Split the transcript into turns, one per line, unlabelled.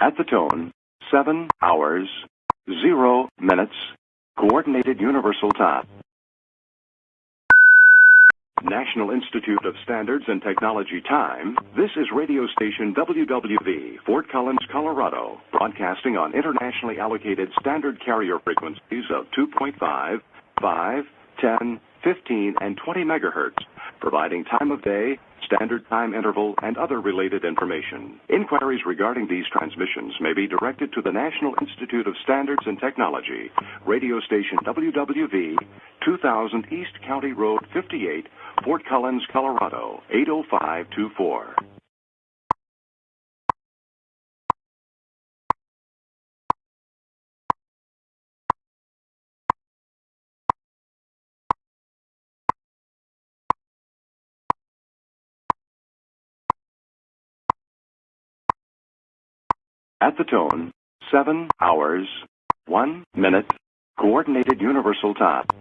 At the tone, 7 hours, 0 minutes, Coordinated Universal Time. National Institute of Standards and Technology time. This is radio station WWV, Fort Collins, Colorado, broadcasting on internationally allocated standard carrier frequencies of 2.5, 5, 10, 15, and 20 megahertz, providing time of day, standard time interval, and other related information. Inquiries regarding these transmissions may be directed to the National Institute of Standards and Technology, radio station WWV, 2000 East County Road 58, Fort Collins, Colorado, 80524. At the tone, 7 hours, 1 minute, Coordinated Universal Time.